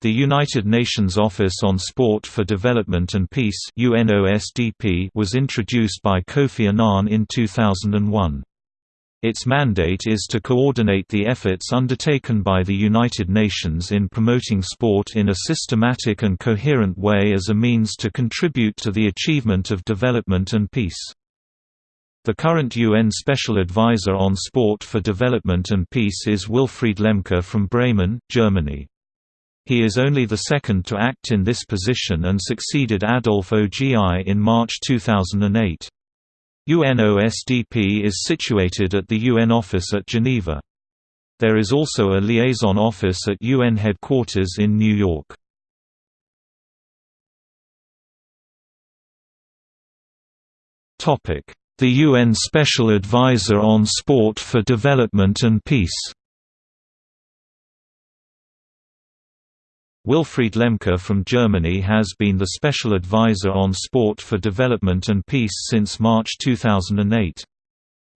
The United Nations Office on Sport for Development and Peace was introduced by Kofi Annan in 2001. Its mandate is to coordinate the efforts undertaken by the United Nations in promoting sport in a systematic and coherent way as a means to contribute to the achievement of development and peace. The current UN Special Advisor on Sport for Development and Peace is Wilfried Lemke from Bremen, Germany. He is only the second to act in this position and succeeded Adolf Ogi in March 2008. UNOSDP is situated at the UN office at Geneva. There is also a liaison office at UN headquarters in New York. The UN Special Advisor on Sport for Development and Peace Wilfried Lemke from Germany has been the Special Advisor on Sport for Development and Peace since March 2008.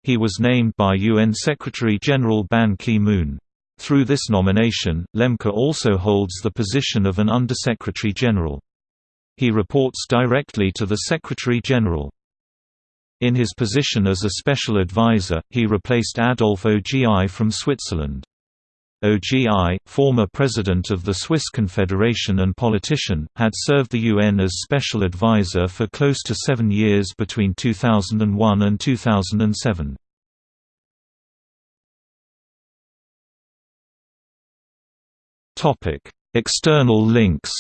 He was named by UN Secretary-General Ban Ki-moon. Through this nomination, Lemke also holds the position of an Undersecretary-General. He reports directly to the Secretary-General. In his position as a special advisor, he replaced Adolf Ogi from Switzerland. OGI, former president of the Swiss Confederation and politician, had served the UN as special advisor for close to seven years between 2001 and 2007. External links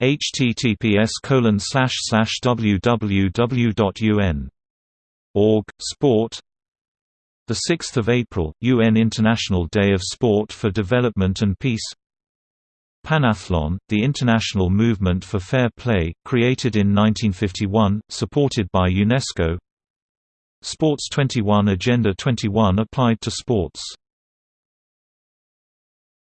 https www.un org sport the 6th of April, UN International Day of Sport for Development and Peace. Panathlon, the international movement for fair play, created in 1951, supported by UNESCO. Sports 21 Agenda 21 applied to sports